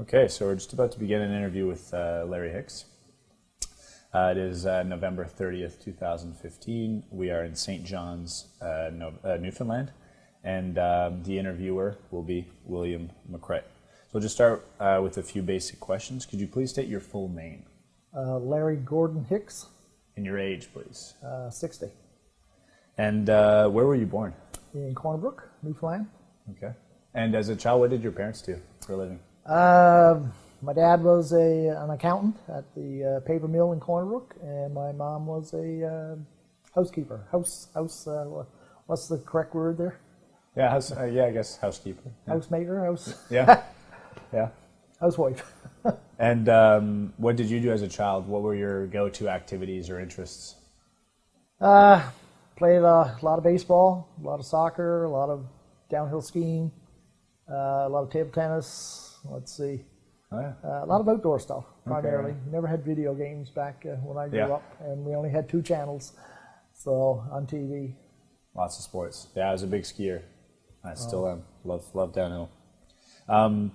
Okay, so we're just about to begin an interview with uh, Larry Hicks. Uh, it is uh, November 30th, 2015. We are in St. John's, uh, no, uh, Newfoundland, and um, the interviewer will be William McCrae. So we'll just start uh, with a few basic questions. Could you please state your full name Larry Gordon Hicks, and your age, please? 60, And where were you born? in Corner Brook, Newfoundland. Okay. And as a child, what did your parents do for a living? Uh, my dad was a an accountant at the uh, paper mill in Corner Brook, and my mom was a uh, housekeeper. House house. Uh, what's the correct word there? Yeah, house, uh, yeah, I guess housekeeper. Yeah. Housemaker. House. Yeah. yeah. Housewife. And um, what did you do as a child? What were your go-to activities or interests? Uh, played a lot of baseball, a lot of soccer, a lot of downhill skiing, uh, a lot of table tennis. Let's see. Oh, yeah. Uh, a lot of outdoor stuff primarily. Never had video games back uh, when I grew Yeah. up, and we only had two channels, so on TV. Lots of sports. Yeah, I was a big skier. I still am. Love love downhill. Um,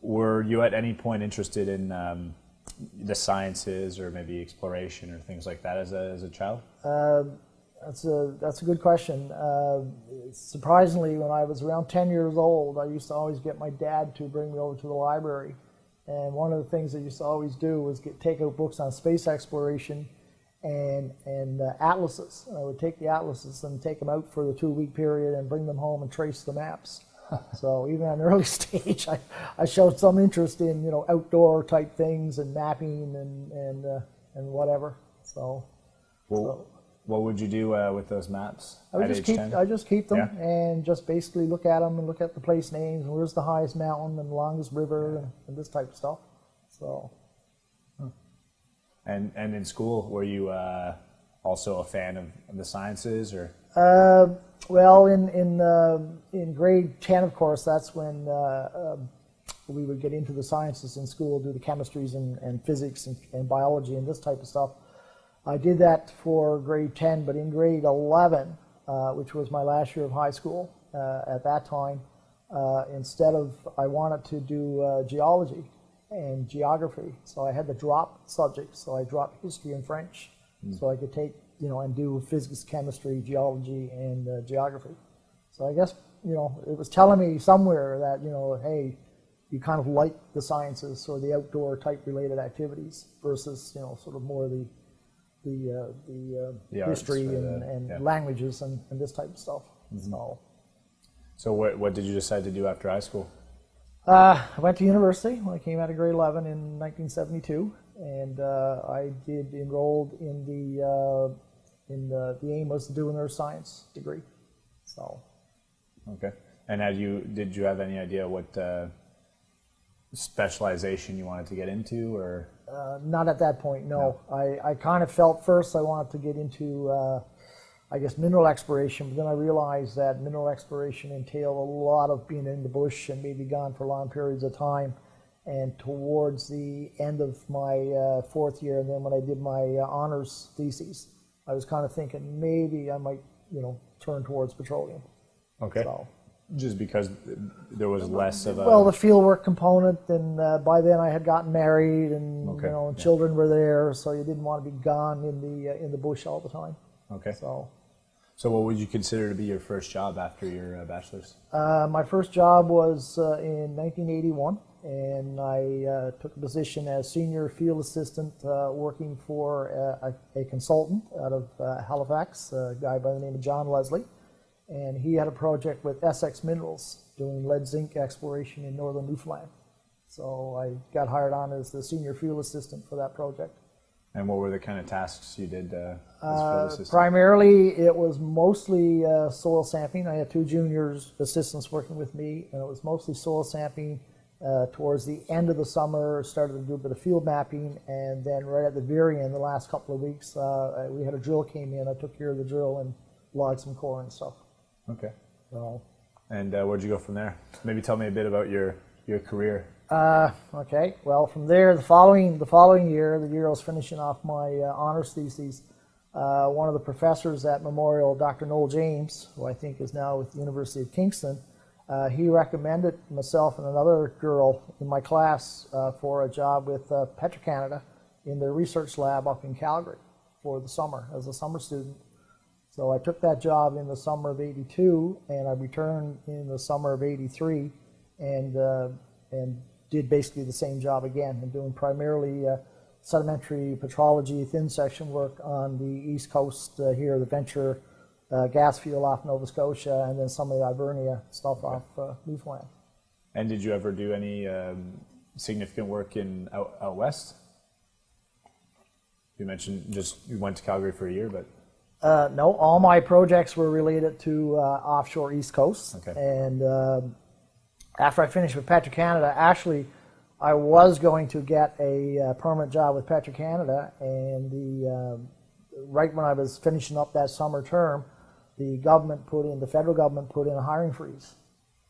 were you at any point interested in um, the sciences or maybe exploration or things like that as a as a child? That's a that's a good question. Uh, surprisingly, when I was around 10 years old, I used to always get my dad to bring me over to the library, and one of the things I used to always do was get take out books on space exploration and and uh, atlases. I would take the atlases and take them out for the two week period and bring them home and trace the maps. so even at an early stage, I, I showed some interest in you know outdoor type things and mapping and and uh, and whatever. So. Well, what would you do uh, with those maps I would at just age keep ten? I just keep them Yeah. and just basically look at them and look at the place names and where's the highest mountain and longest river and, and this type of stuff. So And and in school, were you uh, also a fan of, of the sciences or? uh, well in in uh, in grade ten of course that's when uh, um, we would get into the sciences in school, do the chemistries and, and physics and, and biology and this type of stuff. I did that for grade 10, but in grade 11, uh, which was my last year of high school uh, at that time, uh, instead of, I wanted to do uh, geology and geography. So I had to drop subjects. So I dropped history and French. So I could take, you know, and do physics, chemistry, geology, and uh, geography. So I guess, you know, it was telling me somewhere that, you know, hey, you kind of like the sciences or the outdoor type related activities versus, you know, sort of more the the uh, the, uh, The history or and, and yeah. Mm-hmm. languages and, and this type of stuff. So So what what did you decide to do after high school? uh, I went to university when I came out of grade 11 in 1972, and uh, I did enrolled in the uh, in the, the aim was to do a neuroscience degree. So Okay. And had you did you have any idea what uh, specialization you wanted to get into or? Uh, not at that point, no. I, I kind of felt first I wanted to get into, uh, I guess, mineral exploration, but then I realized that mineral exploration entailed a lot of being in the bush and maybe gone for long periods of time. And towards the end of my uh, fourth year, and then when I did my uh, honors thesis, I was kind of thinking maybe I might, you know, turn towards petroleum. Okay. So. Just because there was less of a. Well, the fieldwork component, and uh, by then I had gotten married, and Okay, you know, and yeah. children were there, so you didn't want to be gone in the uh, in the bush all the time. okay. So, So what would you consider to be your first job after your uh, bachelor's? uh, my first job was uh, in 1981, and I uh, took a position as senior field assistant, uh, working for a, a consultant out of uh, Halifax, a guy by the name of John Leslie, and he had a project with Essex Minerals doing lead zinc exploration in northern Newfoundland. So I got hired on as the senior field assistant for that project. And what were the kind of tasks you did uh, as Uh, field assistant? primarily, it was mostly uh, soil sampling. I had two juniors assistants working with me, and it was mostly soil sampling. Uh, towards the end of the summer, started to do a bit of field mapping, and then right at the very end, the last couple of weeks, uh, we had a drill came in. I took care of the drill and logged some core and stuff. Okay. So, And uh, where'd you go from there? Maybe tell me a bit about your your career. Uh, okay. Well, from there, the following the following year, the year I was finishing off my uh, honors thesis, uh, one of the professors at Memorial, Dr. Noel James, who I think is now with the University of Kingston, Uh, he recommended myself and another girl in my class uh, for a job with uh, Petro-Canada in their research lab up in Calgary for the summer as a summer student. So I took that job in the summer of 82 and I returned in the summer of 83 and, uh, and did basically the same job again and doing primarily uh, sedimentary petrology thin section work on the east coast uh, here, the Venture uh, gas field off Nova Scotia and then some of the Hibernia stuff off uh, Newfoundland. And did you ever do any um, significant work in out, out west? You mentioned just you went to Calgary for a year, but Uh, no, all my projects were related to uh, offshore East Coast. Okay. And um after I finished with Petro-Canada, actually, I was going to get a uh, permanent job with Petro-Canada, and the um right when I was finishing up that summer term, the government put in, the federal government put in a hiring freeze,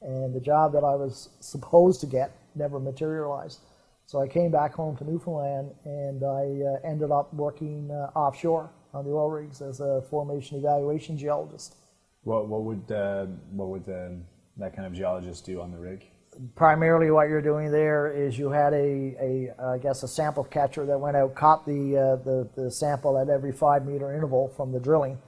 and the job that I was supposed to get never materialized. So I came back home to Newfoundland, and I uh, ended up working uh, offshore on the oil rigs as a formation evaluation geologist. what what would uh, what would um, that kind of geologist do on the rig? primarily what you're doing there is you had a, a I guess a sample catcher that went out, caught the, uh, the the sample at every five meter interval from the drilling,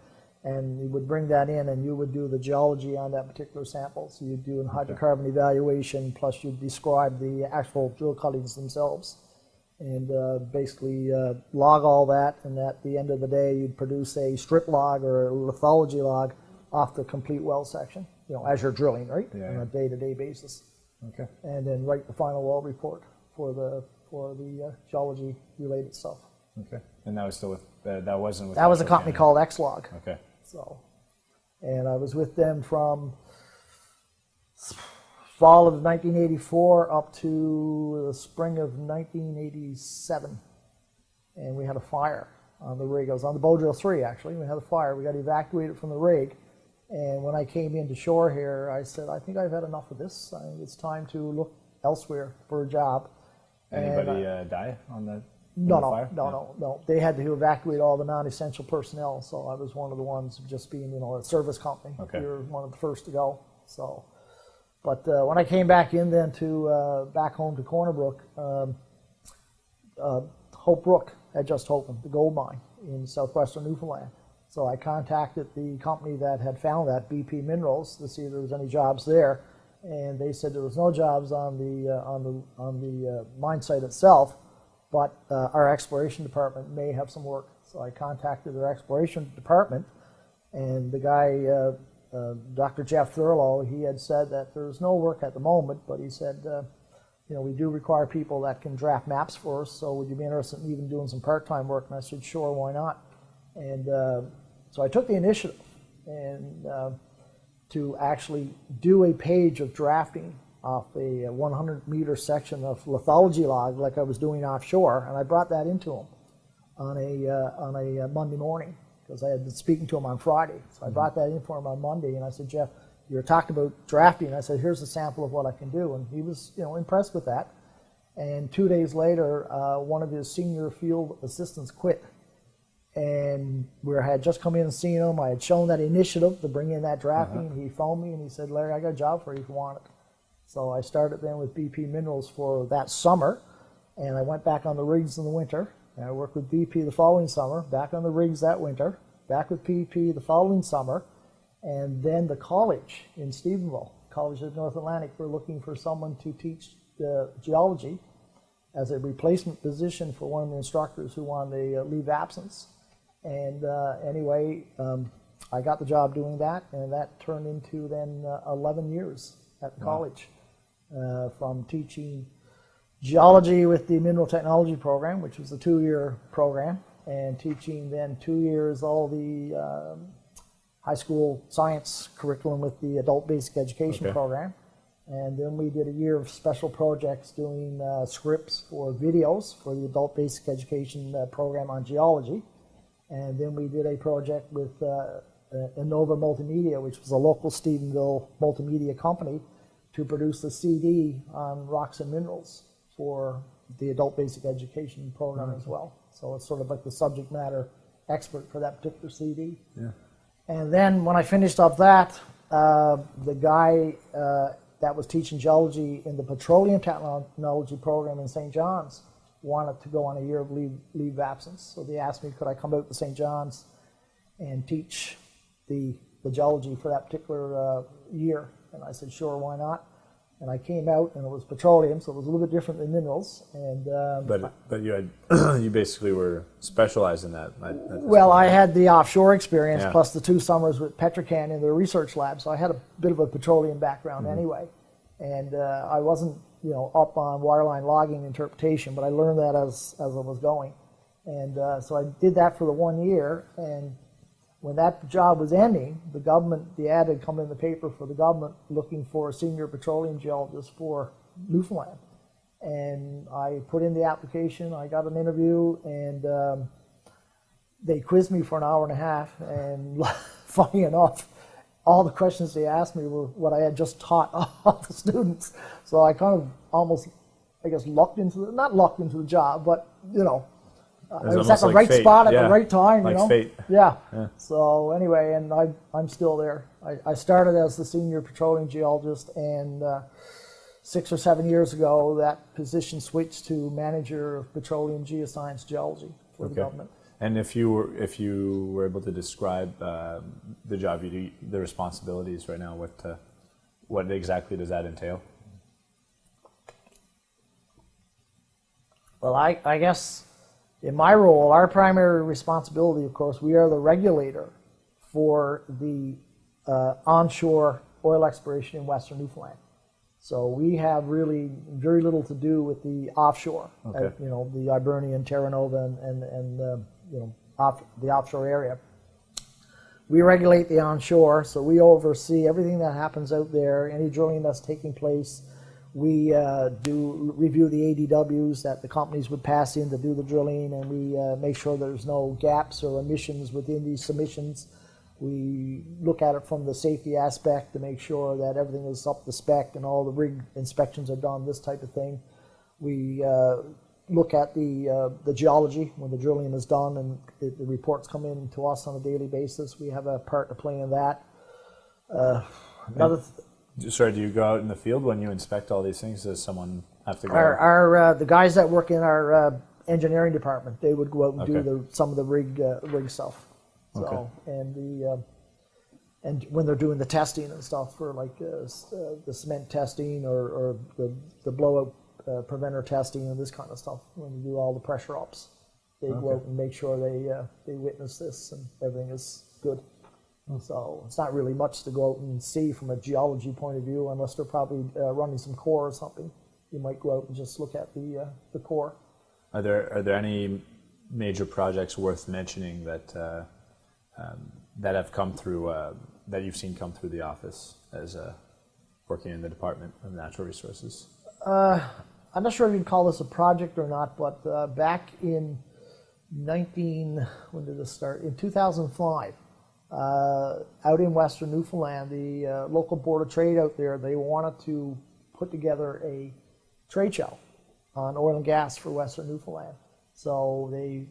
and you would bring that in and you would do the geology on that particular sample. So you'd do a hydrocarbon evaluation plus you'd describe the actual drill cuttings themselves, and uh, basically uh, log all that. And at the end of the day, you'd produce a strip log or a lithology log off the complete well section. You know, as you're drilling, right, Yeah, on a day-to-day basis Okay. and then write the final well report for the for the uh, geology related stuff. Okay. And that was still with uh, that wasn't with That was a company Canada. called Exlog. Okay. So, and I was with them from fall of 1984 up to the spring of 1987, and we had a fire on the rig. I was on the bow drill three actually. We had a fire. We got evacuated from the rig. And when I came into shore here, I said, I think I've had enough of this. I think it's time to look elsewhere for a job. Anybody uh, die on the no, on the no, fire? no, no, no. They had to evacuate all the non-essential personnel, so I was one of the ones just being, you know, a service company. Okay. You're one of the first to go. So, but uh, when I came back in then to uh, back home to Corner Brook, um, uh, Hope Brook had just opened the gold mine in southwestern Newfoundland. So I contacted the company that had found that BP Minerals to see if there was any jobs there, and they said there was no jobs on the uh, on the on the uh, mine site itself, but uh, our exploration department may have some work. So I contacted their exploration department, and the guy, uh, Dr. Jeff Thurlow, he had said that there's no work at the moment, but he said, uh, you know, we do require people that can draft maps for us. So would you be interested in even doing some part-time work? And I said, sure, why not? And uh, so I took the initiative and uh, to actually do a page of drafting off a 100 meter section of lithology log like I was doing offshore, and I brought that into him on a uh, on a Monday morning because I had been speaking to him on Friday. So I brought that in for him on Monday, and I said, Jeff, you were talking about drafting. I said, here's a sample of what I can do, and he was you know impressed with that. And two days later, uh, one of his senior field assistants quit and we had just come in and seen him. I had shown that initiative to bring in that drafting. He phoned me and he said, Larry, I got a job for you if you want it. So I started then with BP Minerals for that summer, and I went back on the rigs in the winter. And I worked with BP the following summer, back on the rigs that winter, back with BP the following summer, and then the college in Stephenville, College of North Atlantic, were looking for someone to teach uh, geology as a replacement position for one of the instructors who wanted a uh, leave absence. And uh, anyway, um, I got the job doing that, and that turned into then uh, 11 years at the college, uh, from teaching geology with the mineral technology program, which was a two-year program, and teaching then two years all the um, high school science curriculum with the adult basic education Okay. program. And then we did a year of special projects doing uh, scripts for videos for the adult basic education uh, program on geology. And then we did a project with uh, uh, Innova Multimedia, which was a local Stephenville multimedia company, to produce a CD on rocks and minerals for the adult basic education program as well. So it's sort of like the subject matter expert for that particular CD. Yeah. And then when I finished up that, uh, the guy uh, that was teaching geology in the petroleum technology program in St. John's wanted to go on a year of leave, leave of absence. So they asked me, could I come out to St. John's and teach the, the geology for that particular uh, year? And I said, sure, why not? And I came out, and it was petroleum, so it was a little bit different than minerals. And um, But but you had you basically were specialized in that. at- at well, point. I had the offshore experience Yeah. plus the two summers with Petrocan in the research lab, so I had a bit of a petroleum background Mm-hmm. anyway. And uh, I wasn't, you know, up on wireline logging interpretation, but I learned that as as I was going. And uh, so I did that for the one year. And when that job was ending, the government, the ad had come in the paper for the government looking for a senior petroleum geologist for Newfoundland. And I put in the application, I got an interview, and um, they quizzed me for an hour and a half. And funny enough, all the questions they asked me were what I had just taught all the students. So I kind of almost, I guess, lucked into the, not lucked into the job, but, you know, I was was at the like right fate, spot at yeah, the right time, like you know. fate. Yeah. Yeah. So anyway, and I, I'm still there. I, I started as the senior petroleum geologist, and uh, six or seven years ago, that position switched to manager of petroleum geoscience geology for the Okay. government. And if you were if you were able to describe um, the job you do, the responsibilities right now, what uh, what exactly does that entail? Well, I, I guess in my role, our primary responsibility, of course, we are the regulator for the uh, onshore oil exploration in Western Newfoundland. So we have really very little to do with the offshore, uh, you know, the Hibernian, Terra Nova, and, and, and uh, you know, off, the offshore area. We regulate the onshore, so we oversee everything that happens out there, any drilling that's taking place. We uh, do review the ADWs that the companies would pass in to do the drilling, and we uh, make sure there's no gaps or emissions within these submissions. We look at it from the safety aspect to make sure that everything is up to spec and all the rig inspections are done, this type of thing. We uh, look at the uh, the geology when the drilling is done and the reports come in to us on a daily basis. We have a part to play in that. Uh, another th- Sorry, do you go out in the field when you inspect all these things? Does someone have to go? our, our uh, the guys that work in our uh, engineering department they would go out and do the, some of the rig uh, rig stuff. So Okay. and the uh, and when they're doing the testing and stuff for like uh, uh, the cement testing or, or the the blowout uh, preventer testing and this kind of stuff when you do all the pressure ops, they go out and make sure they uh, they witness this and everything is good. So it's not really much to go out and see from a geology point of view, unless they're probably uh, running some core or something. You might go out and just look at the uh, the core. Are there are there any major projects worth mentioning that uh, um, that have come through uh, that you've seen come through the office as uh, working in the Department of Natural Resources? I'm not sure if you'd call this a project or not, but uh, back in 19, when did this start? In 2005, uh, out in Western Newfoundland, the uh, local board of trade out there, they wanted to put together a trade show on oil and gas for Western Newfoundland. So they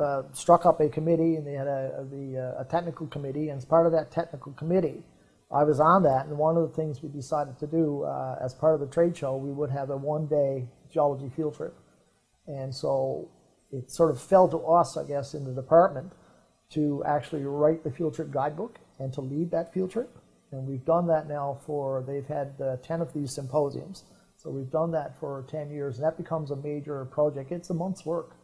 uh, struck up a committee, and they had a, the, uh, a technical committee. And as part of that technical committee, I was on that. And one of the things we decided to do uh, as part of the trade show, we would have a one-day geology field trip. And so it sort of fell to us, I guess, in the department to actually write the field trip guidebook and to lead that field trip. And we've done that now for, they've had uh, 10 of these symposiums. So we've done that for 10 years, and that becomes a major project. It's a month's work.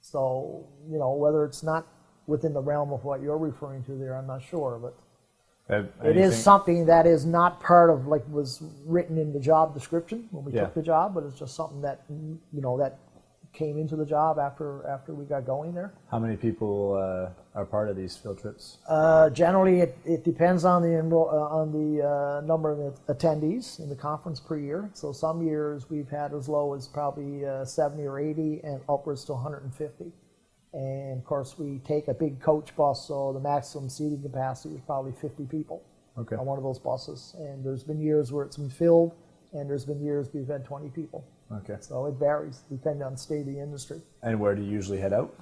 So, you know, whether it's not within the realm of what you're referring to there, I'm not sure, but Have it is something that is not part of, like, was written in the job description when we Yeah. took the job, but it's just something that, you know, that came into the job after, after we got going there. How many people uh, are part of these field trips? Uh, generally, it, it depends on the enroll, uh, on the uh, number of attendees in the conference per year. So some years we've had as low as probably uh, 70 or 80, and upwards to 150. And of course, we take a big coach bus, so the maximum seating capacity is probably 50 people Okay. on one of those buses. And there's been years where it's been filled, and there's been years we've had 20 people. Okay. So it varies depending on the state of the industry. And where do you usually head out?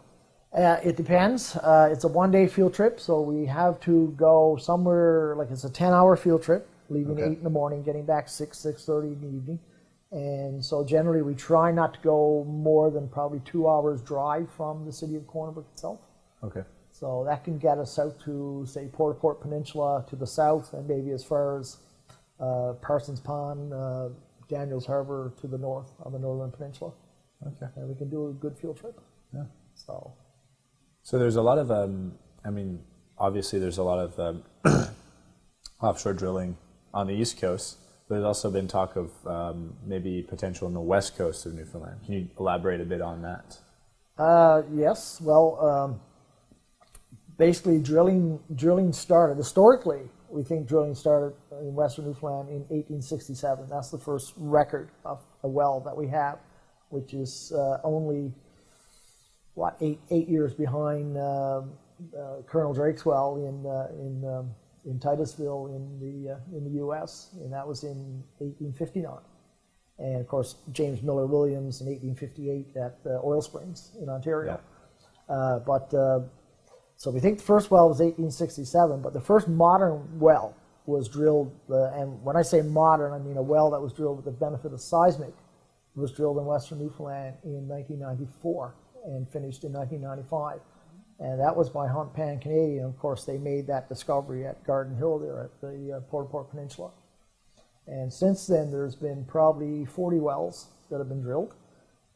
Uh, it depends. Uh, it's a one-day field trip, so we have to go somewhere like it's a ten-hour field trip, leaving Okay. eight in the morning, getting back six six thirty in the evening. And so generally, we try not to go more than probably two hours drive from the city of Corner Brook itself. Okay. So that can get us out to say Port Port Peninsula to the south, and maybe as far as uh, Parsons Pond, uh, Daniels Harbor to the north on the northern peninsula, Okay. and we can do a good field trip. Yeah. So. So there's a lot of, um, I mean, obviously there's a lot of um, offshore drilling on the east coast. There's also been talk of um, maybe potential on the west coast of Newfoundland. Can you elaborate a bit on that? Uh, yes. Well, um, basically, drilling drilling started historically. We think drilling started in western Newfoundland in 1867. That's the first record of a well that we have, which is uh, only what eight eight years behind um uh, Colonel Drake's well in uh, in um, in Titusville in the uh, in the U.S. and that was in 1859. And of course, James Miller Williams in 1858 at uh, Oil Springs in Ontario. Uh, but so we think the first well was 1867, but the first modern well was drilled. Uh, and when I say modern, I mean a well that was drilled with the benefit of seismic was drilled in Western Newfoundland in 1994 and finished in 1995. And that was by Hunt Pan Canadian. Of course, they made that discovery at Garden Hill there at the uh, Port Port Peninsula. And since then, there's been probably 40 wells that have been drilled.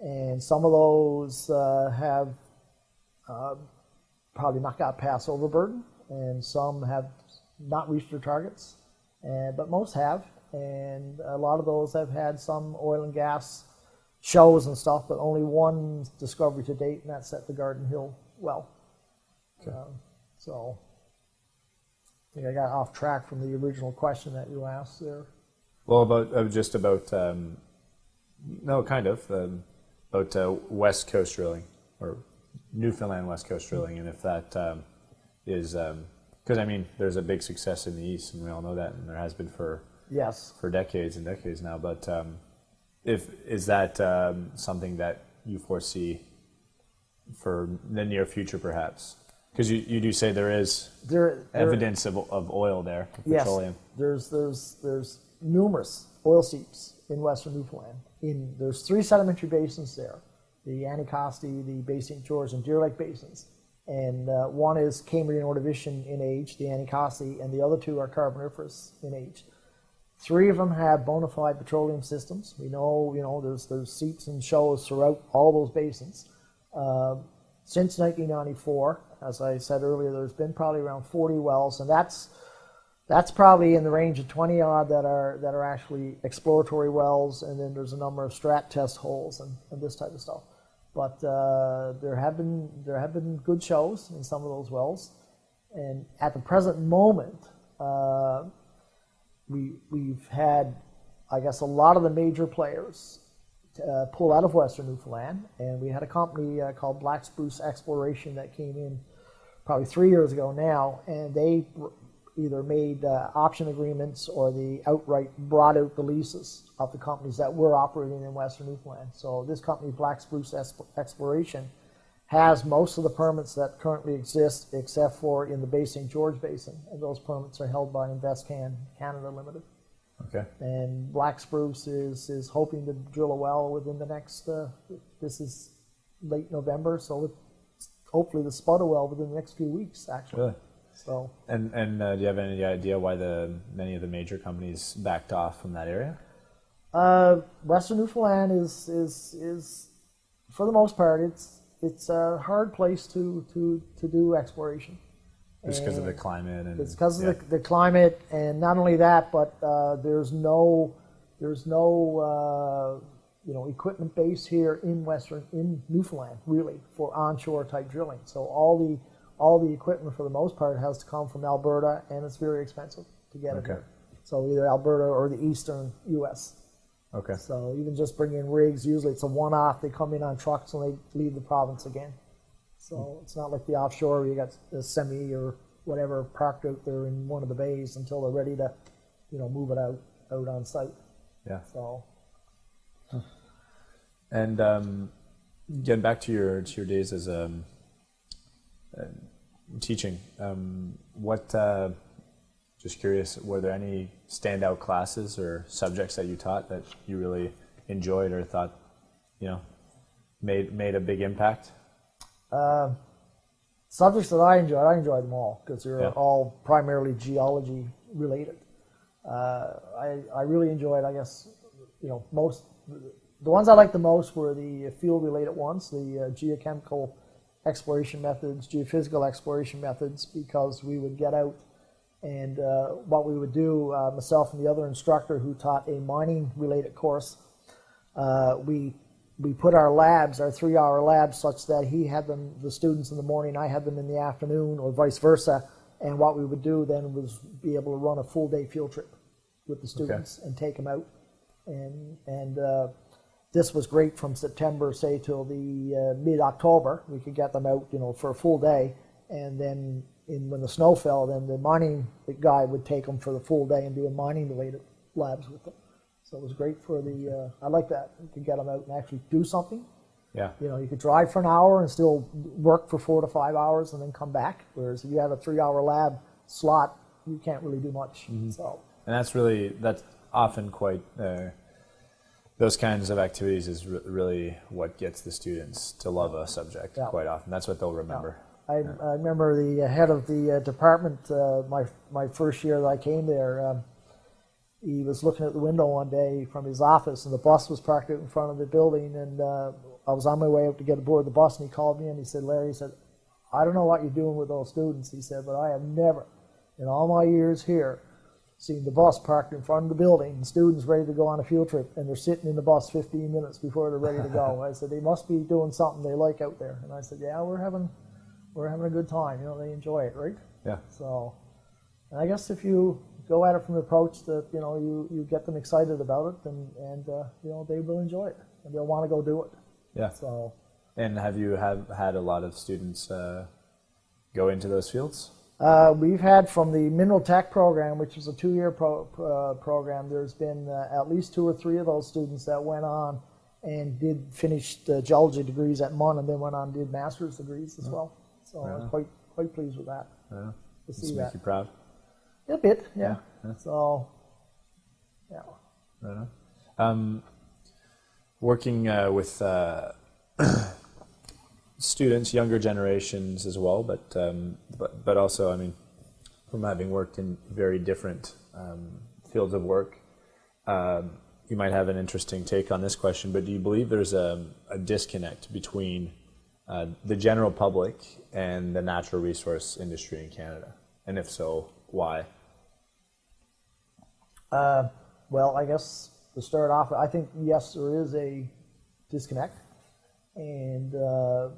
And some of those uh, have uh, probably not got past overburden, and some have not reached their targets, and, but most have. And a lot of those have had some oil and gas shows and stuff, but only one discovery to date, and that's at the Garden Hill well. Um, so I think I got off track from the original question that you asked there. Well, about uh, just about um, no, kind of um, about uh, west coast drilling or Newfoundland west coast drilling, and if that um, is because I mean, there's a big success in the east, and we all know that, and there has been for Yes. for decades and decades now. But um, if is that um, something that you foresee for the near future, perhaps? Because you, you do say there is There, there, evidence of, of oil there, of Yes, petroleum. there's there's there's numerous oil seeps in western Newfoundland. In there's three sedimentary basins there, the Anticosti, the Bay St. George, and Deer Lake basins. And uh, one is Cambrian Ordovician in age, the Anticosti, and the other two are Carboniferous in age. Three of them have bona fide petroleum systems. We know, you know, there's there's seeps and shows throughout all those basins. Uh, since 1994, as I said earlier, there's been probably around 40 wells, and that's that's probably in the range of 20 odd that are that are actually exploratory wells, and then there's a number of strat test holes and, and this type of stuff. But uh, there have been there have been good shows in some of those wells, and at the present moment, uh, we we've had, I guess, a lot of the major players uh, pull out of Western Newfoundland, and we had a company uh, called Black Spruce Exploration that came in probably three years ago now, and they either made uh, option agreements or the outright brought out the leases of the companies that were operating in Western Newfoundland. So this company, Black Spruce Exploration, has most of the permits that currently exist, except for in the Bay St. George Basin, and those permits are held by InvestCan Canada Limited. Okay. And Black Spruce is, is hoping to drill a well within the next, uh, this is late November, so hopefully the spud a well within the next few weeks, actually. Really? So, And and uh, do you have any idea why the many of the major companies backed off from that area? uh, Western Newfoundland is, is, is, for the most part, it's, it's a hard place to, to, to do exploration. Just because of the climate and It's because yeah. of the, the climate, and not only that, but uh, there's no there's no uh, you know equipment base here in western in Newfoundland really for onshore type drilling. So all the all the equipment for the most part has to come from Alberta, and it's very expensive to get it Okay. here. So either Alberta or the eastern U.S. okay. So even just bringing rigs, usually it's a one-off. They come in on trucks and they leave the province again. So it's not like the offshore where you got a semi or whatever parked out there in one of the bays until they're ready to, you know, move it out out on site. Yeah. So And um, getting back to your to your days as a teaching. Um, what? Uh, just curious. Were there any standout classes or subjects that you taught that you really enjoyed or thought, you know, made made a big impact? Subjects that I enjoyed, I enjoyed them all because they're Yeah. all primarily geology related. Uh, I, I really enjoyed, I guess, you know, most, the ones I liked the most were the field related ones, the uh, geochemical exploration methods, geophysical exploration methods, because we would get out and uh, what we would do, uh, myself and the other instructor who taught a mining related course, uh, we we put our labs, our three-hour labs, such that he had them, the students in the morning, I had them in the afternoon, or vice versa. And what we would do then was be able to run a full-day field trip with the students and take them out. And and uh, this was great from September, say, till the uh, mid-October. We could get them out, you know, for a full day, and then in when the snow fell, then the mining guy would take them for the full day and do a mining-related labs with them. So it was great for the. Uh, I like that. You could get them out and actually do something. Yeah. You know, you could drive for an hour and still work for four to five hours and then come back. Whereas if you have a three-hour lab slot, you can't really do much. So And that's really that's often quite uh, those kinds of activities is re- really what gets the students to love a subject. Yeah. Quite often, that's what they'll remember. I, I remember the head of the uh, department, uh, my my first year that I came there. Um, he was looking at the window one day from his office, and the bus was parked out in front of the building. And uh, I was on my way out to get aboard the bus, and he called me and he said, "Larry," he said, "I don't know what you're doing with those students," he said, "but I have never, in all my years here, seen the bus parked in front of the building and students ready to go on a field trip, and they're sitting in the bus 15 minutes before they're ready to go." I said, "They must be doing something they like out there." And I said, "Yeah, we're having." We're having a good time, you know. They enjoy it, right? Yeah. So, and I guess if you go at it from the approach that you know you, you get them excited about it, and and uh, you know they will enjoy it and they'll want to go do it. Yeah. So, And have you have had a lot of students uh, go into those fields? Uh, we've had from the mineral tech program, which is a two-year pro, uh, program. There's been uh, at least two or three of those students that went on and did finish the geology degrees at MUN, and then went on and did master's degrees as well. So I was quite quite pleased with that Yeah. to see that. make you proud? A bit, yeah. Yeah, yeah. So, yeah. Right. Um, working uh, with uh, students, younger generations as well, but um, but but also, I mean, from having worked in very different um, fields of work, um, you might have an interesting take on this question. But do you believe there's a, a disconnect between uh, the general public and the natural resource industry in Canada? And if so, why? Uh, well, I guess to start off, I think yes, there is a disconnect, and uh,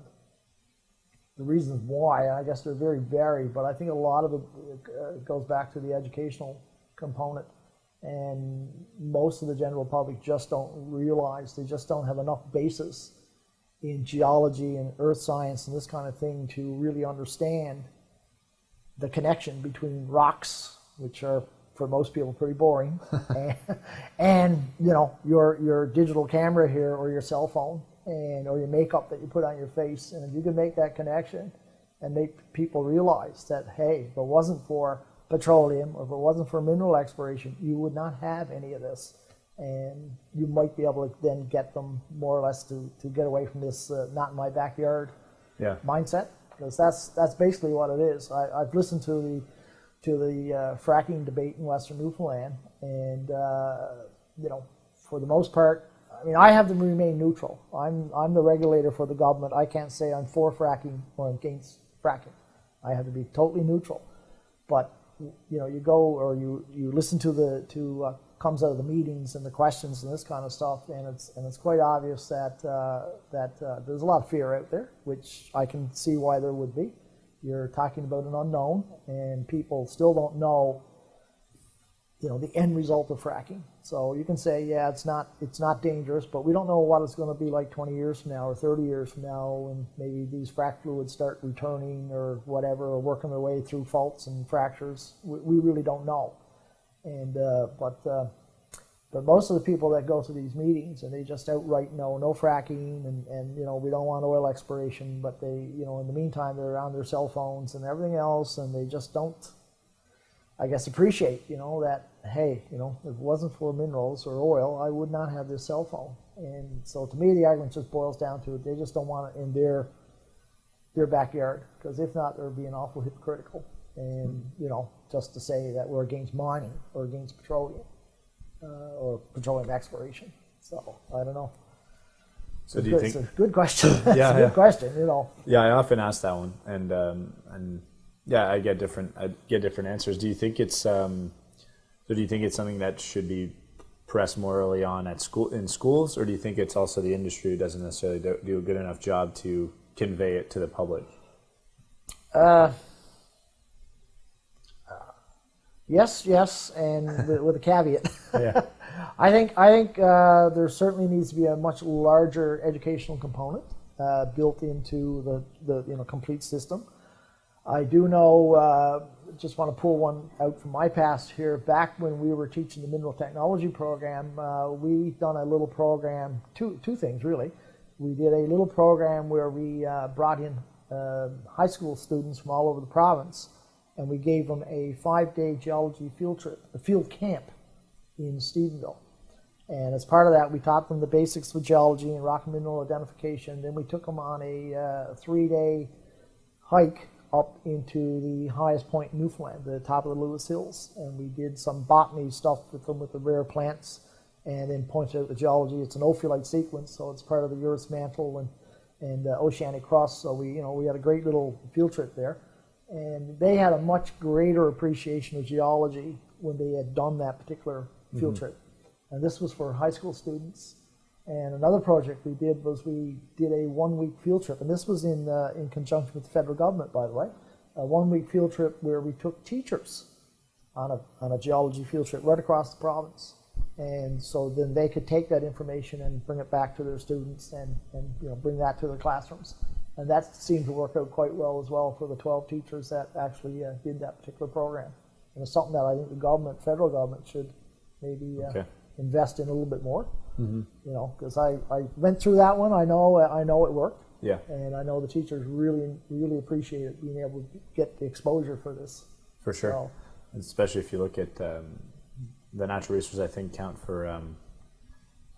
the reasons why, I guess they're very varied. But I think a lot of it uh, goes back to the educational component, and most of the general public just don't realize they just don't have enough basis in geology and earth science and this kind of thing to really understand the connection between rocks, which are for most people pretty boring, and, and you know your your digital camera here or your cell phone and or your makeup that you put on your face, and if you can make that connection and make people realize that hey, if it wasn't for petroleum or if it wasn't for mineral exploration, you would not have any of this, and you might be able to then get them more or less to to get away from this uh, not in my backyard Yeah. mindset because that's that's basically what it is. I, I've listened to the to the uh, fracking debate in Western Newfoundland, and uh, you know, for the most part, I mean, I have to remain neutral. I'm I'm the regulator for the government. I can't say I'm for fracking or I'm against fracking. I have to be totally neutral. But you know, you go or you you listen to the to comes out of the meetings and the questions and this kind of stuff, and it's and it's quite obvious that uh, that uh, there's a lot of fear out there, which I can see why there would be. You're talking about an unknown, and people still don't know, you know, the end result of fracking. So you can say, yeah, it's not it's not dangerous, but we don't know what it's going to be like 20 years from now or 30 years from now, when maybe these frac fluids start returning or whatever, or working their way through faults and fractures. We, we really don't know. And uh, but uh, But most of the people that go to these meetings and they just outright no, no fracking, and, and you know we don't want oil exploration, but they you know in the meantime they're on their cell phones and everything else, and they just don't, I guess, appreciate you know that hey you know if it wasn't for minerals or oil, I would not have this cell phone. And so to me the argument just boils down to they just don't want it in their their backyard because if not they're being awful hypocritical and you know just to say that we're against mining or against petroleum uh, or petroleum exploration. So I don't know. So it's do you good, think? it's a good question? it's Yeah, a good yeah. question. You know, Yeah, I often ask that one, and um, and yeah, I get different I get different answers. Do you think it's um, so? Do you think it's something that should be pressed more early on at school in schools, or do you think it's also the industry who doesn't necessarily do, do a good enough job to convey it to the public? uh, yes, yes, and with, with a caveat. Yeah, I think I think uh, there certainly needs to be a much larger educational component uh, built into the, the you know complete system. I do know. Uh, just want to pull one out from my past here. Back when we were teaching the mineral technology program, uh, we done a little program. Two two things really. We did a little program where we uh, brought in uh, high school students from all over the province, and we gave them a five-day geology field trip, a field camp in Stephenville. And as part of that, we taught them the basics of geology and rock and mineral identification. Then we took them on a uh, three-day hike up into the highest point in Newfoundland, the top of the Lewis Hills, and we did some botany stuff with them with the rare plants, and then pointed out the geology. It's an ophiolite sequence, so it's part of the Earth's mantle and and uh, oceanic crust. So we, you know, we had a great little field trip there, and they had a much greater appreciation of geology when they had done that particular field trip. And this was for high school students. And another project we did was we did a one-week field trip, and this was in uh, in conjunction with the federal government, by the way, a one-week field trip where we took teachers on a on a geology field trip right across the province, and so then they could take that information and bring it back to their students and and you know bring that to their classrooms, and that seemed to work out quite well as well for the 12 teachers that actually uh, did that particular program, and it's something that I think the government, federal government, should maybe uh, Okay. invest in a little bit more. You know, because I, I went through that one. I know I know it worked, yeah, and I know the teachers really really appreciated being able to get the exposure for this. for sure. So, Especially if you look at um, the natural resources, I think count for um,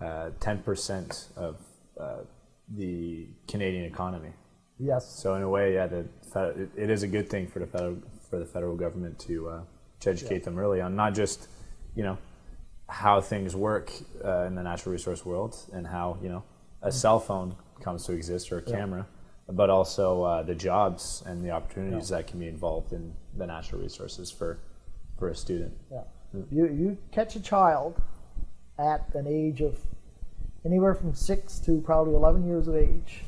uh, ten percent of uh, the Canadian economy. yes, So in a way, yeah, the it, it is a good thing for the federal for the federal government to uh, to educate them early on not just you know how things work uh, in the natural resource world and how you know a cell phone comes to exist or a camera, but also uh, the jobs and the opportunities that can be involved in the natural resources for for a student. yeah. You you catch a child at an age of anywhere from six to probably 11 years of age,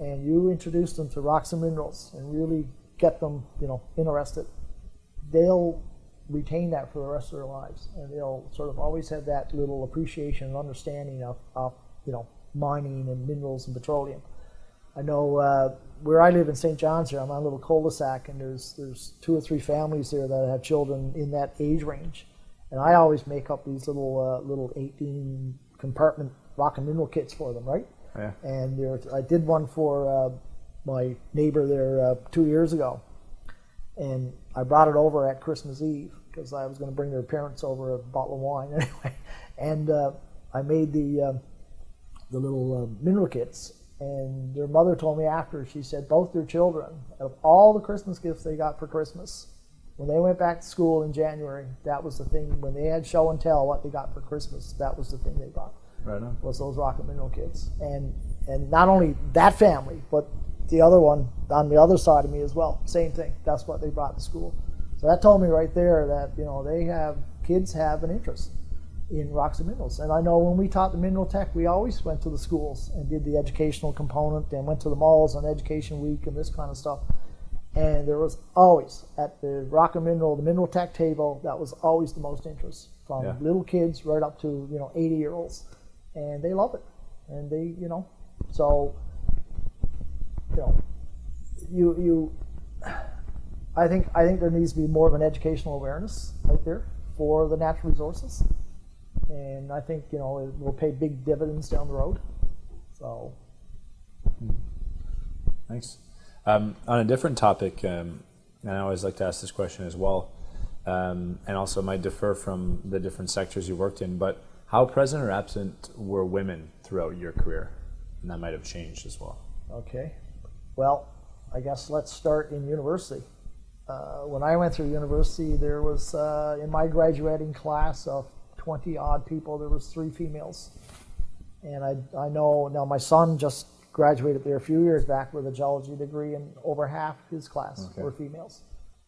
and you introduce them to rocks and minerals and really get them you know interested, they'll retain that for the rest of their lives, and they'll sort of always have that little appreciation and understanding of, of you know mining and minerals and petroleum. I know uh, where I live in St. John's here, I'm on a little cul-de-sac, and there's there's two or three families there that have children in that age range, and I always make up these little uh, little 18 compartment rock and mineral kits for them, right? Yeah. And there, I did one for uh, my neighbor there uh, two years ago, and I brought it over at Christmas Eve because I was going to bring their parents over a bottle of wine anyway, and uh, I made the uh, the little uh, mineral kits. And their mother told me after, she said both their children, of all the Christmas gifts they got for Christmas, when they went back to school in January, that was the thing. When they had show and tell what they got for Christmas, that was the thing they bought Right on. was those rocket mineral kits. And and not only that family, but the other one on the other side of me as well. Same thing. That's what they brought to school. So that told me right there that you know they have kids have an interest in rocks and minerals. And I know when we taught the mineral tech, we always went to the schools and did the educational component and went to the malls on Education Week and this kind of stuff. And there was always at the rock and mineral, the mineral tech table, that was always the most interest from Yeah. little kids right up to you know 80 year olds, and they love it. And they you know, so you you you. I think I think there needs to be more of an educational awareness out there for the natural resources, and I think you know it will pay big dividends down the road. So Thanks. Um, on a different topic, um, and I always like to ask this question as well, um, and also might differ from the different sectors you worked in, but how present or absent were women throughout your career? And that might have changed as well. Okay. Well, I guess let's start in university. Uh, when I went through university, there was uh, in my graduating class of 20 odd people, there was three females. And I, I know now my son just graduated there a few years back with a geology degree, and over half his class Okay. were females.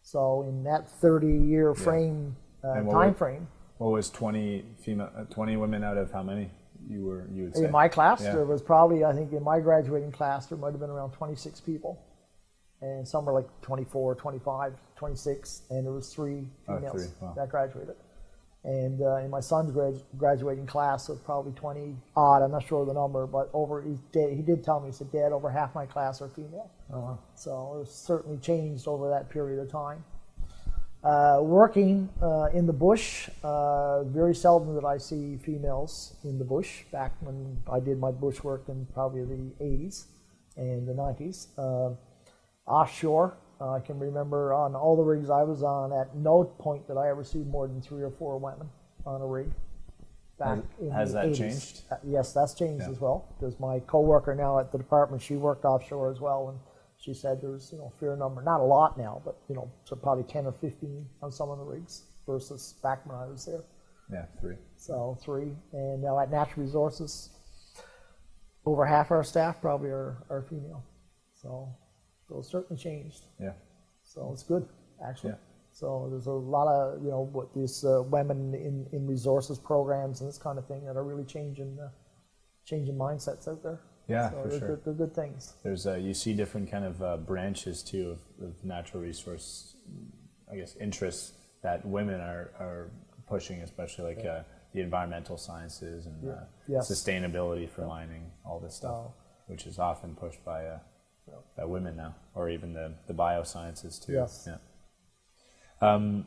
So in that 30-year frame uh, what time were- frame, What was 20 female, uh, 20 women out of how many you were, you would say? In my class, Yeah. there was probably, I think, in my graduating class, there might have been around 26 people. And some were like 24, 25, 26, and there was three Oh, females three, wow. that graduated. And uh, in my son's grad- graduating class of probably 20 odd, I'm not sure of the number, but over, he did, he did tell me, he said, Dad, over half my class are female. Oh, wow. So it's certainly changed over that period of time. Uh, working uh, in the bush, uh, very seldom that I see females in the bush. Back when I did my bush work in probably the 80s and the 90s. Uh, offshore, uh, I can remember on all the rigs I was on, at no point did I ever see more than three or four women on a rig. Back Has- has that 80s. changed? Yes, that's changed Yeah. as well. Because my coworker now at the department, she worked offshore as well, and she said there's you know a fair number, not a lot now, but you know so probably 10 or 15 on some of the rigs versus back when I was there. Yeah, three. So three, and now at Natural Resources, over half our staff probably are, are female. So, so it's certainly changed. Yeah. So it's good, actually. Yeah. So there's a lot of you know what these uh, women in, in resources programs and this kind of thing that are really changing uh, changing mindsets out there. Yeah, so for sure. good, they're good things. There's uh, you see different kind of uh, branches too of, of natural resource, I guess interests that women are, are pushing, especially like uh, the environmental sciences and uh, Yes. sustainability for mining, all this stuff, which is often pushed by uh, by women now, or even the, the biosciences too. Yes. Yeah. Um,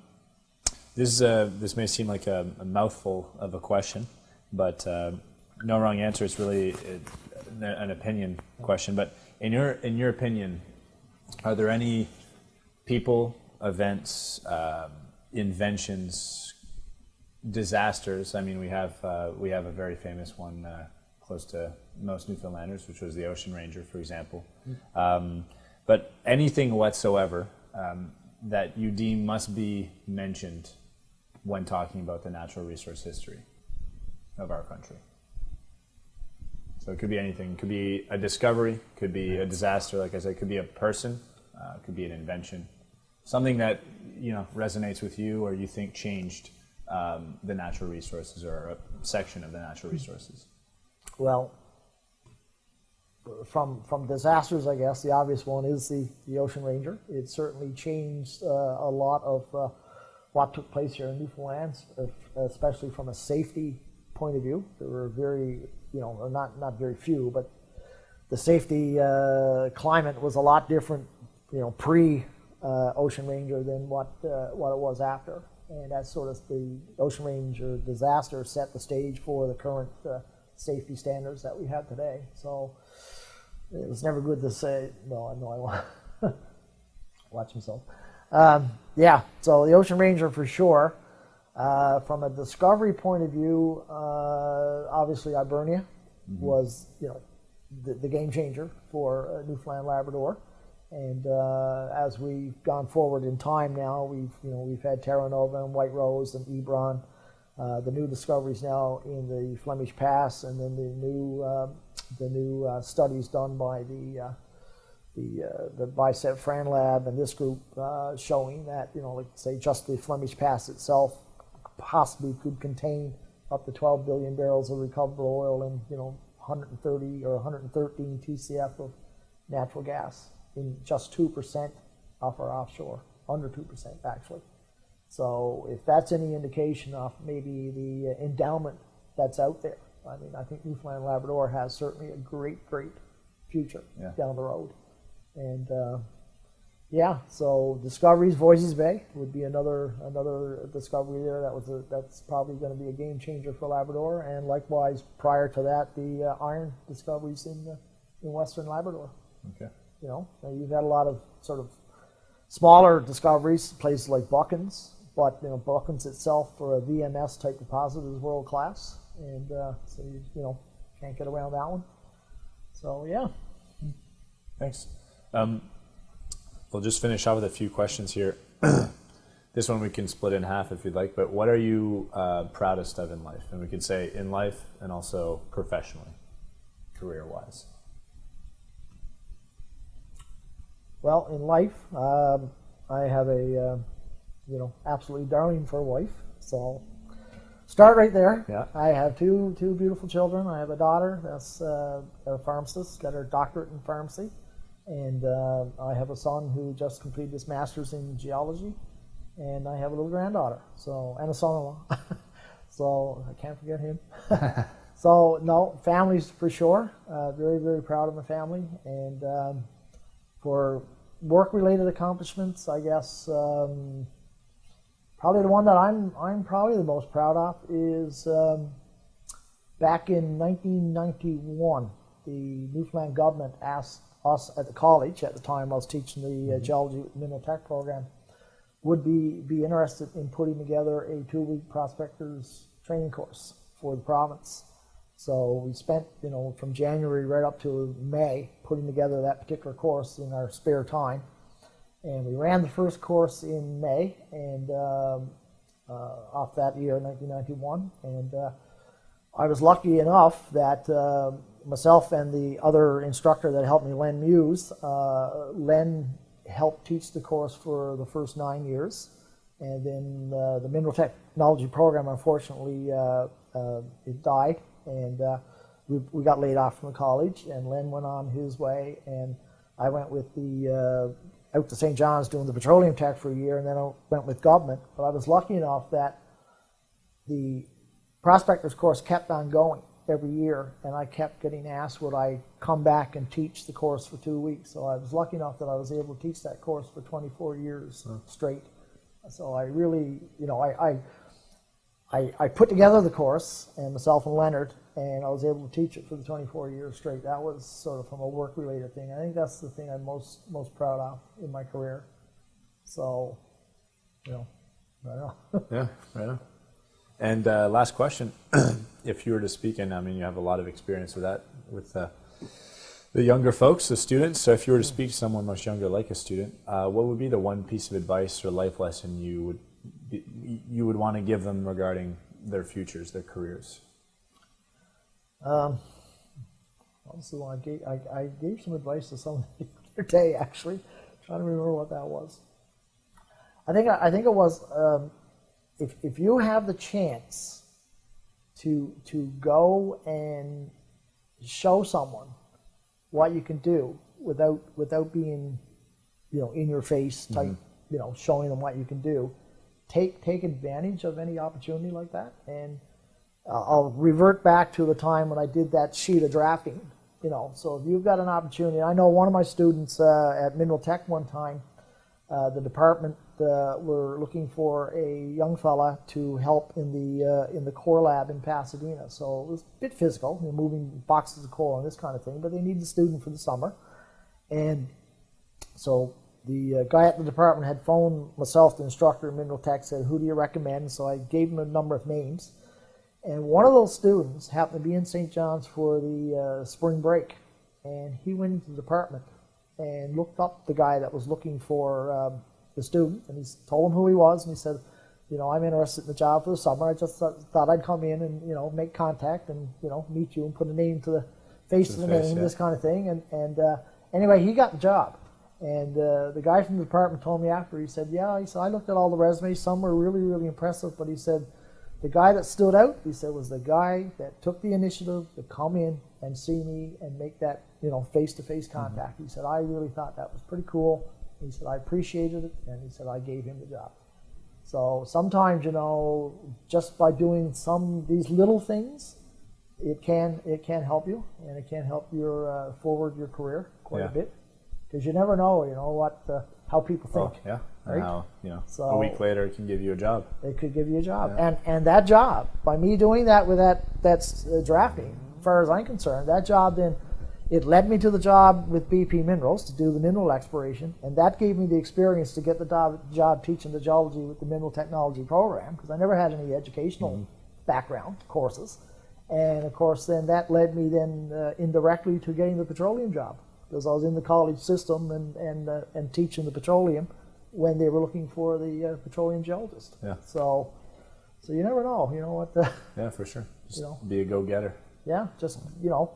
this this may seem like a, a mouthful of a question, but uh, no wrong answer. It's really uh, an opinion question. But in your in your opinion, are there any people, events, um, inventions, disasters? I mean, we have uh, we have a very famous one uh, close to most Newfoundlanders, which was the Ocean Ranger, for example. Um, but anything whatsoever um, that you deem must be mentioned when talking about the natural resource history of our country. So it could be anything. It could be a discovery. Could be a disaster. Like I said, it could be a person. Uh, it could be an invention. Something that you know resonates with you, or you think changed um, the natural resources, or a section of the natural resources. Well, from from disasters, I guess the obvious one is the, the Ocean Ranger. It certainly changed uh, a lot of uh, what took place here in Newfoundland, especially from a safety point of view. There were very, you know, not not very few, but the safety uh, climate was a lot different, you know, pre uh, Ocean Ranger than what uh, what it was after, and that's sort of the Ocean Ranger disaster set the stage for the current uh, safety standards that we have today. So it was never good to say. Well, I know I want watch himself. Um, yeah, so the Ocean Ranger for sure. Uh, from a discovery point of view, uh, obviously Hibernia was, you know, the, the game changer for uh, Newfoundland Labrador. And uh, as we've gone forward in time now, we've you know we've had Terra Nova and White Rose and Hebron, uh, the new discoveries now in the Flemish Pass, and then the new um the new uh, studies done by the uh, the uh, the Beicip-Franlab and this group uh, showing that you know like say just the Flemish Pass itself possibly could contain up to 12 billion barrels of recoverable oil and you know 130 or 113 TCF of natural gas in just two percent off our offshore, under two percent actually. So if that's any indication of maybe the endowment that's out there, I mean, I think Newfoundland and Labrador has certainly a great, great future Yeah. down the road. And uh, Yeah, so Discoveries Voisey's Bay would be another another discovery there. That was a, that's probably going to be a game changer for Labrador, and likewise prior to that, the uh, iron discoveries in uh, in Western Labrador. Okay. You know, Now, you've had a lot of sort of smaller discoveries, places like Buchans, but you know Buchans itself for a VMS type deposit is world class, and uh, so you you know can't get around that one. So yeah. Thanks. Um, we'll just finish off with a few questions here. this one we can split in half if you'd like, but what are you uh, proudest of in life? And we could say in life and also professionally, career wise. Well, in life, um, I have a uh, you know absolutely darling for a wife. So start right there. Yeah. I have two two beautiful children. I have a daughter that's uh, a pharmacist, got her doctorate in pharmacy, and uh, I have a son who just completed his master's in geology, and I have a little granddaughter. So and a son-in-law. so I can't forget him. so no, families for sure. Uh, very very proud of my family and. Um, for work-related accomplishments, I guess um, probably the one that I'm I'm probably the most proud of is um, back in 1991, the Newfoundland government asked us at the college at the time I was teaching the uh, geology mineral tech program would be be interested in putting together a two-week prospectors training course for the province. So we spent, you know, from January right up to May putting together that particular course in our spare time. And we ran the first course in May and um, uh, off that year, 1991. And uh, I was lucky enough that uh, myself and the other instructor that helped me, Len Muse, uh, Len helped teach the course for the first nine years. And then uh, the mineral technology program, unfortunately, uh, it died and uh, we, we got laid off from the college, and Len went on his way, and I went with the uh, out to St. John's doing the petroleum tech for a year, and then I went with government. But I was lucky enough that the prospectors course kept on going every year, and I kept getting asked would I come back and teach the course for two weeks. So I was lucky enough that I was able to teach that course for 24 years straight. So I really, you know, I, I I, I put together the course, and myself and Leonard, and I was able to teach it for the 24 years straight. That was sort of from a work-related thing. I think that's the thing I'm most most proud of in my career. So, you know, I know. yeah, right on. And uh, last question: If you were to speak, and I mean, you have a lot of experience with that, with uh, the younger folks, the students. So, if you were to speak to someone much younger, like a student, uh, what would be the one piece of advice or life lesson you would you would want to give them regarding their futures, their careers? Um, honestly, I gave, I, I gave some advice to someone the other day, actually. I'm trying to remember what that was. I think, I think it was um, if, if you have the chance to, to go and show someone what you can do without, without being, you know, in your face type, mm-hmm. you know, showing them what you can do, take take advantage of any opportunity like that. And uh, I'll revert back to the time when I did that sheet of drafting. You know, so if you've got an opportunity, I know one of my students uh, at Mineral Tech one time, uh, the department uh, were looking for a young fella to help in the uh, in the core lab in Pasadena. So it was a bit physical, you know, moving boxes of coal and this kind of thing. But they needed a student for the summer, and so the uh, guy at the department had phoned myself, the instructor in mineral tech, said, who do you recommend? So I gave him a number of names. And one of those students happened to be in St. John's for the uh, spring break. And he went into the department and looked up the guy that was looking for um, the student. And he told him who he was. And he said, you know, I'm interested in the job for the summer. I just thought, thought I'd come in and, you know, make contact and, you know, meet you and put a name to the face to the, the face, name, yeah. this kind of thing. And, and uh, anyway, he got the job. And uh, the guy from the department told me after, he said, yeah, he said, I looked at all the resumes. Some were really, really impressive, but he said, the guy that stood out, he said, was the guy that took the initiative to come in and see me and make that, you know, face-to-face mm-hmm. contact. Mm-hmm. He said, I really thought that was pretty cool. He said, I appreciated it, and he said, I gave him the job. So sometimes, you know, just by doing some these little things, it can it can help you, and it can help your uh, forward your career quite yeah. a bit because you never know, you know, what uh, how people Oh, think. yeah. And right? how, you know, a week later it can give you a job. It could give you a job, Yeah. and and that job by me doing that with that that's uh, drafting. As far as I'm concerned, that job then it led me to the job with BP Minerals to do the mineral exploration, and that gave me the experience to get the job, job teaching the geology with the mineral technology program because I never had any educational background courses, and of course then that led me then uh, indirectly to getting the petroleum job because I was in the college system and and uh, and teaching the petroleum when they were looking for the uh, petroleum geologist. Yeah. So, so you never know. You know what? The, Yeah, for sure. Just You know. be a go-getter. yeah, just you know,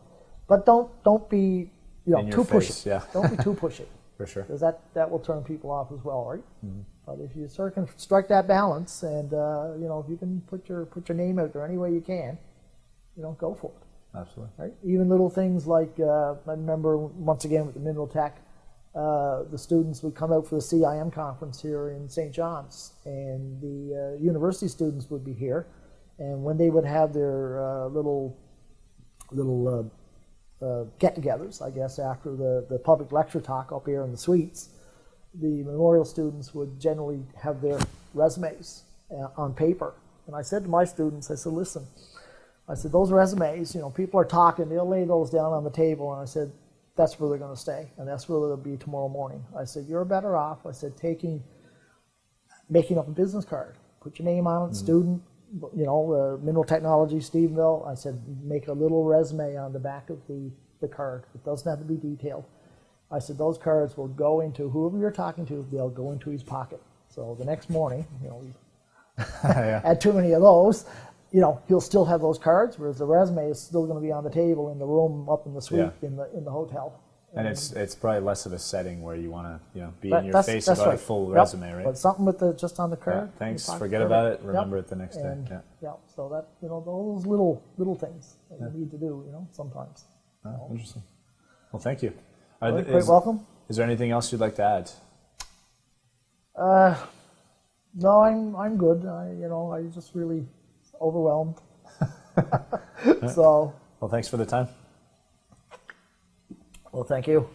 but don't don't be you know too face, pushy. yeah. don't be too pushy For sure. because that that will turn people off as well, right? Mm-hmm. But if you sort of can strike that balance, and uh, you know, if you can put your put your name out there any way you can, you know, go for it. Absolutely. right? Even little things like uh, I remember once again with the Mineral Tech, uh, the students would come out for the CIM conference here in St. John's, and the uh, university students would be here, and when they would have their uh, little little uh, uh, get-togethers, I guess after the the public lecture talk up here in the suites, the memorial students would generally have their resumes on paper, and I said to my students, I said, listen. I said, those resumes, you know, people are talking, they'll lay those down on the table. And I said, that's where they're going to stay. And that's where they'll be tomorrow morning. I said, you're better off. I said, taking, making up a business card. Put your name on it, student, you know, uh, mineral technology, Stephenville. I said, make a little resume on the back of the, the card. It doesn't have to be detailed. I said, those cards will go into whoever you're talking to, they'll go into his pocket. So the next morning, you know, yeah. had too many of those, you know, he'll still have those cards, whereas the resume is still going to be on the table in the room up in the suite Yeah. in the in the hotel. And it's it's probably less of a setting where you want to you know be But in your face that's about a full Yep. resume, right? But something with the just on the Yeah, card. in thanks. Forget about it. Yep. Remember it the next And, day. Yeah. yeah. So that you know those little little things that you need to do. You know, sometimes. Oh, interesting. Well, thank you. Are right, quite is, welcome. is there anything else you'd like to add? Uh, no, I'm I'm good. I you know I just really overwhelmed. so Well, thanks for the time. well, thank you.